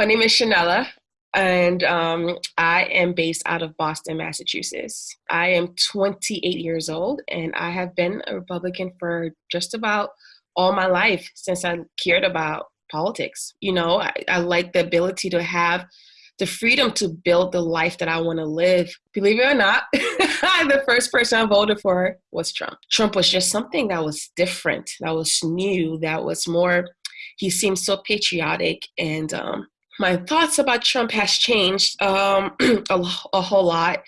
My name is Shanella, and um, I am based out of Boston, Massachusetts. I am 28 years old, and I have been a Republican for just about all my life since I cared about politics. You know, I, I like the ability to have the freedom to build the life that I want to live. Believe it or not, the first person I voted for was Trump. Trump was just something that was different, that was new, that was more, he seemed so patriotic. And um, my thoughts about Trump has changed um, a, a whole lot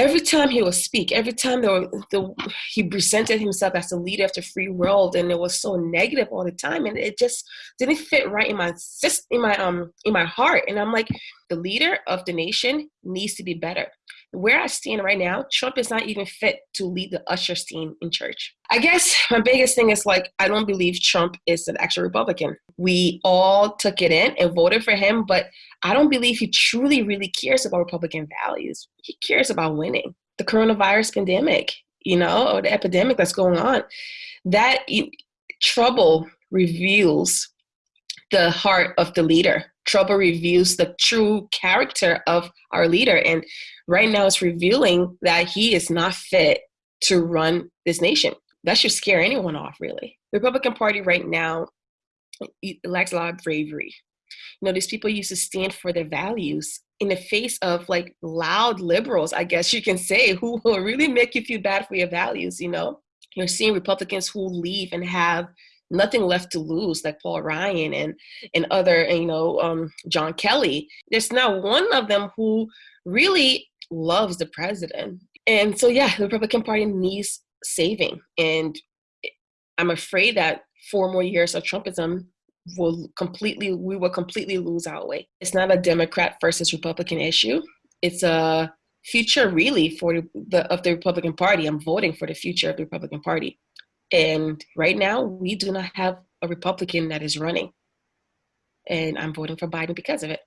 every time he would speak, every time there were, the, he presented himself as the leader of the free world, and it was so negative all the time, and it just didn't fit right in my in my um in my heart. And I'm like, the leader of the nation needs to be better. Where I stand right now, Trump is not even fit to lead the usher team in church. I guess my biggest thing is like, I don't believe Trump is an actual Republican. We all took it in and voted for him, but I don't believe he truly, really cares about Republican values. He cares about winning. The coronavirus pandemic, you know, or the epidemic that's going on, that trouble reveals the heart of the leader. Trouble reveals the true character of our leader. And right now it's revealing that he is not fit to run this nation. That should scare anyone off, really. The Republican Party right now lacks a lot of bravery you know these people used to stand for their values in the face of like loud liberals i guess you can say who will really make you feel bad for your values you know you're seeing republicans who leave and have nothing left to lose like paul ryan and and other you know um, john kelly there's not one of them who really loves the president and so yeah the republican party needs saving and i'm afraid that four more years of trumpism will completely we will completely lose our way. It's not a Democrat versus Republican issue. It's a future really for the of the Republican Party. I'm voting for the future of the Republican Party. And right now we do not have a Republican that is running. And I'm voting for Biden because of it.